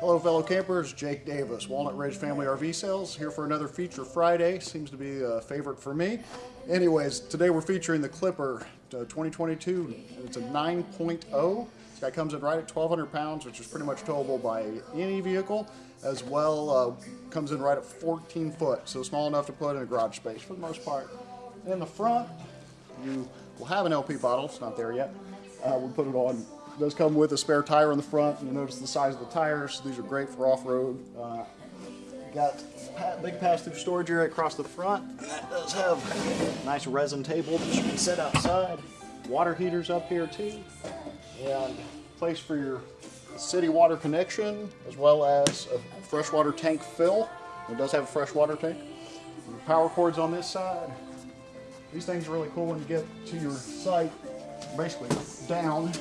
Hello fellow campers, Jake Davis, Walnut Ridge Family RV Sales, here for another Feature Friday. Seems to be a favorite for me. Anyways, today we're featuring the Clipper uh, 2022. It's a 9.0. This guy comes in right at 1,200 pounds, which is pretty much towable by any vehicle. As well, uh, comes in right at 14 foot, so small enough to put in a garage space for the most part. In the front, you will have an LP bottle. It's not there yet. Uh, we'll put it on it does come with a spare tire on the front. You notice the size of the tires. These are great for off-road. Uh, got big pass-through storage area across the front. And that does have a nice resin table that you can set outside. Water heaters up here too. And place for your city water connection as well as a freshwater tank fill. It does have a freshwater tank. Power cords on this side. These things are really cool when you get to your site, basically down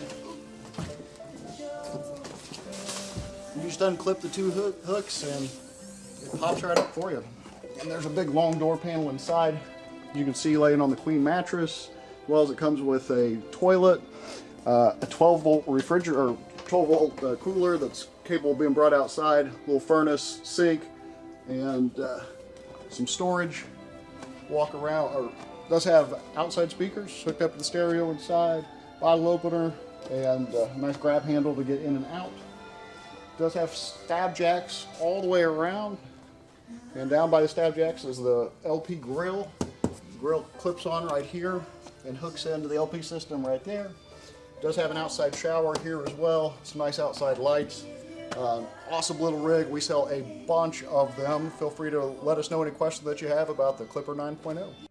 just unclip the two hook, hooks and it pops right up for you. And there's a big long door panel inside. You can see laying on the queen mattress, as well as it comes with a toilet, uh, a 12 volt refrigerator, or 12 volt uh, cooler that's capable of being brought outside, little furnace, sink, and uh, some storage. Walk around, or does have outside speakers hooked up to the stereo inside, bottle opener, and uh, a nice grab handle to get in and out does have stab jacks all the way around. And down by the stab jacks is the LP grill. Grill clips on right here and hooks into the LP system right there. Does have an outside shower here as well. Some nice outside lights. Um, awesome little rig. We sell a bunch of them. Feel free to let us know any questions that you have about the Clipper 9.0.